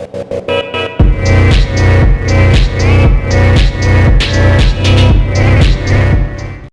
Thank you.